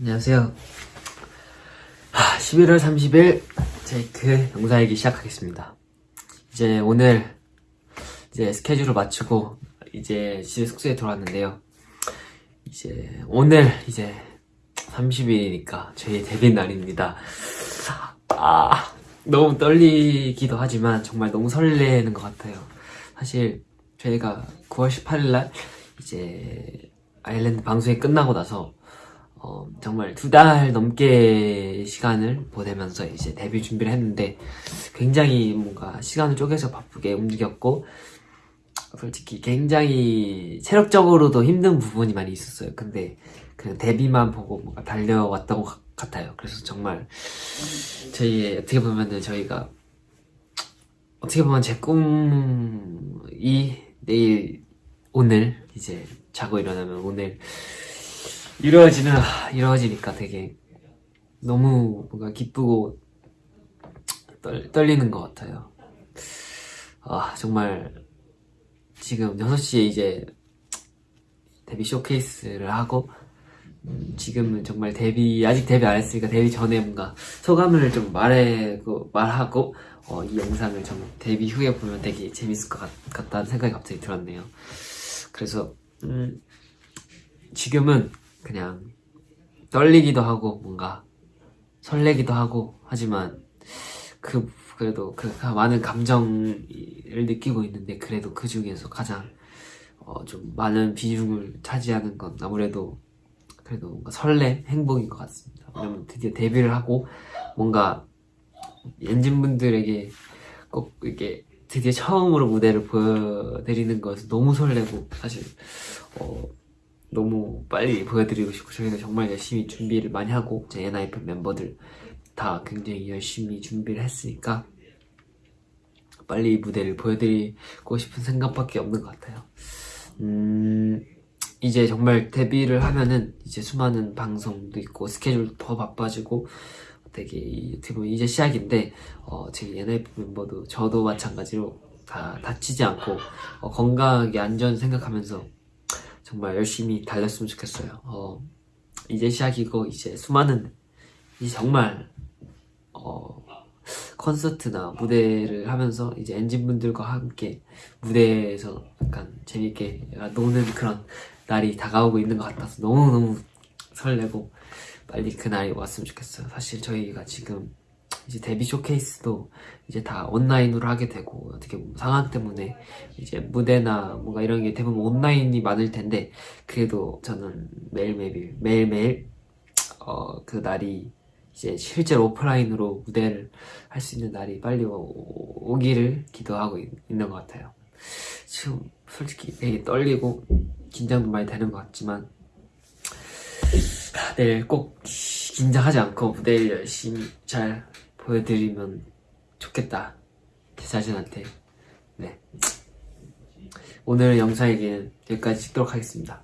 안녕하세요. 하, 11월 30일 제이크 영상일기 시작하겠습니다. 이제 오늘 이제 스케줄을 마치고 이제 집에 숙소에 들어왔는데요. 이제 오늘 이제 30일이니까 저희 데뷔 날입니다. 아 너무 떨리기도 하지만 정말 너무 설레는 것 같아요. 사실 저희가 9월 18일 날 이제 아일랜드 방송이 끝나고 나서 어, 정말 두 달 넘게 시간을 보내면서 이제 데뷔 준비를 했는데 굉장히 뭔가 시간을 쪼개서 바쁘게 움직였고 솔직히 굉장히 체력적으로도 힘든 부분이 많이 있었어요. 근데 그냥 데뷔만 보고 뭔가 달려왔던 것 같아요. 그래서 정말 저희 어떻게 보면은 저희가 어떻게 보면 제 꿈이 내일 오늘 이제 자고 일어나면 오늘 이루어지는 이루어지니까 되게 너무 뭔가 기쁘고 떨, 떨리는 것 같아요. 아 정말 지금 6시에 이제 데뷔 쇼케이스를 하고 음, 지금은 정말 데뷔 아직 데뷔 안 했으니까 데뷔 전에 뭔가 소감을 좀 말하고 말하고 어, 이 영상을 좀 데뷔 후에 보면 되게 재밌을 것 같, 같다는 생각이 갑자기 들었네요. 그래서 음, 지금은 그냥 떨리기도 하고 뭔가 설레기도 하고 하지만 그 그래도 그 많은 감정을 느끼고 있는데 그래도 그 중에서 가장 어, 좀 많은 비중을 차지하는 건 아무래도 그래도 뭔가 설렘, 행복인 것 같습니다. 왜냐면 드디어 데뷔를 하고 뭔가 엔진분들에게 꼭 이렇게 드디어 처음으로 무대를 보여드리는 것은 너무 설레고 사실 어, 너무 빨리 보여드리고 싶고 저희는 정말 열심히 준비를 많이 하고 제 NIP 멤버들 다 굉장히 열심히 준비를 했으니까 빨리 무대를 보여드리고 싶은 생각밖에 없는 것 같아요. 음 이제 정말 데뷔를 하면은 이제 수많은 방송도 있고 스케줄도 더 바빠지고 되게 이- 어떻게 보면 이제 시작인데 어, 제 NIP 멤버도 저도 마찬가지로 다 다치지 않고 어, 건강하게 안전 생각하면서 정말 열심히 달렸으면 좋겠어요. 어, 이제 시작이고 이제 수많은 이제 정말 어, 콘서트나 무대를 하면서 이제 엔진분들과 함께 무대에서 약간 재밌게 노는 그런 날이 다가오고 있는 것 같아서 너무너무 설레고 빨리 그 날이 왔으면 좋겠어요. 사실 저희가 지금 이제 데뷔 쇼케이스도 이제 다 온라인으로 하게 되고 어떻게 보면 상황 때문에 이제 무대나 뭔가 이런 게 대부분 온라인이 많을 텐데 그래도 저는 매일매일 매일매일 어, 그 날이 이제 실제로 오프라인으로 무대를 할 수 있는 날이 빨리 오, 오기를 기도하고 있, 있는 것 같아요. 지금 솔직히 되게 떨리고 긴장도 많이 되는 것 같지만 내일 꼭 긴장하지 않고 무대를 열심히 잘 보여드리면 좋겠다. 제 자신한테. 네. 오늘 영상에게는 여기까지 찍도록 하겠습니다